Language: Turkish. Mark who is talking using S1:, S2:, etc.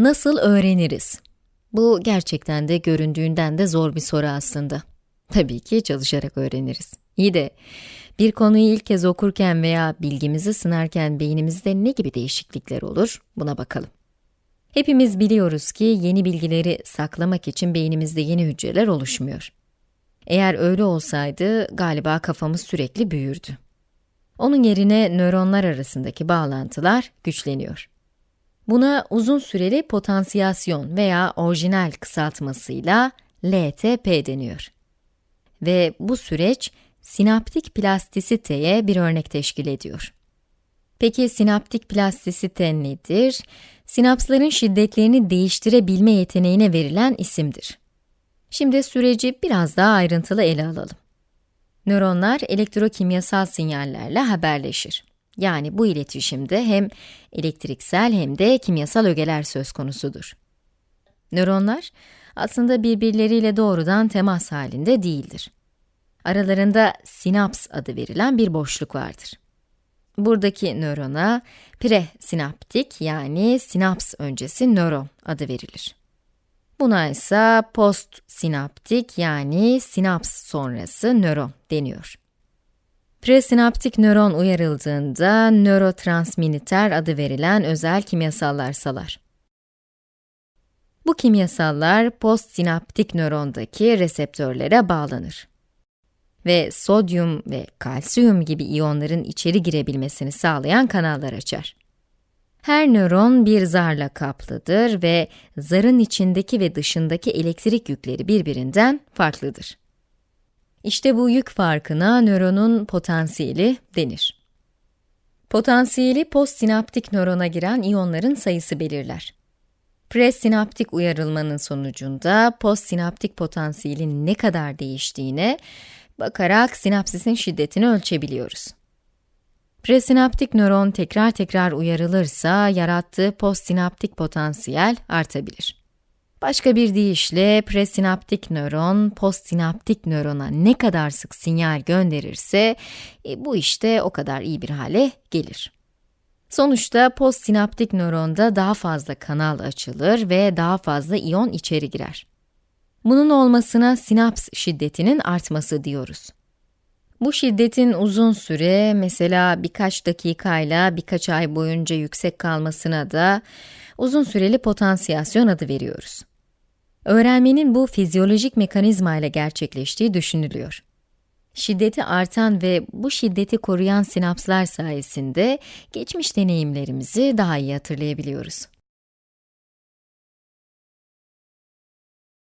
S1: Nasıl öğreniriz? Bu gerçekten de göründüğünden de zor bir soru aslında. Tabii ki çalışarak öğreniriz. İyi de bir konuyu ilk kez okurken veya bilgimizi sınarken beynimizde ne gibi değişiklikler olur? Buna bakalım. Hepimiz biliyoruz ki yeni bilgileri saklamak için beynimizde yeni hücreler oluşmuyor. Eğer öyle olsaydı galiba kafamız sürekli büyürdü. Onun yerine nöronlar arasındaki bağlantılar güçleniyor. Buna uzun süreli potansiyasyon veya orijinal kısaltmasıyla LTP deniyor. Ve bu süreç sinaptik plastisiteye bir örnek teşkil ediyor. Peki sinaptik plastisite nedir? Sinapsların şiddetlerini değiştirebilme yeteneğine verilen isimdir. Şimdi süreci biraz daha ayrıntılı ele alalım. Nöronlar elektrokimyasal sinyallerle haberleşir. Yani bu iletişimde hem elektriksel hem de kimyasal ögeler söz konusudur. Nöronlar aslında birbirleriyle doğrudan temas halinde değildir. Aralarında sinaps adı verilen bir boşluk vardır. Buradaki nörona presinaptik yani sinaps öncesi nöron adı verilir. Buna ise postsinaptik yani sinaps sonrası nöron deniyor. Presinaptik nöron uyarıldığında nörotransmitter adı verilen özel kimyasallar salar. Bu kimyasallar postsinaptik nörondaki reseptörlere bağlanır ve sodyum ve kalsiyum gibi iyonların içeri girebilmesini sağlayan kanallar açar. Her nöron bir zarla kaplıdır ve zarın içindeki ve dışındaki elektrik yükleri birbirinden farklıdır. İşte bu yük farkına nöronun potansiyeli denir. Potansiyeli postsinaptik nörona giren iyonların sayısı belirler. Presinaptik uyarılmanın sonucunda postsinaptik potansiyelin ne kadar değiştiğine bakarak sinapsisin şiddetini ölçebiliyoruz. Presinaptik nöron tekrar tekrar uyarılırsa yarattığı postsinaptik potansiyel artabilir. Başka bir deyişle presinaptik nöron, postsinaptik nörona ne kadar sık sinyal gönderirse, e, bu işte o kadar iyi bir hale gelir. Sonuçta postsinaptik nöronda daha fazla kanal açılır ve daha fazla iyon içeri girer. Bunun olmasına sinaps şiddetinin artması diyoruz. Bu şiddetin uzun süre, mesela birkaç dakikayla birkaç ay boyunca yüksek kalmasına da uzun süreli potansiyasyon adı veriyoruz. Öğrenmenin bu fizyolojik mekanizma ile gerçekleştiği düşünülüyor. Şiddeti artan ve bu şiddeti koruyan sinapslar sayesinde geçmiş deneyimlerimizi daha iyi hatırlayabiliyoruz.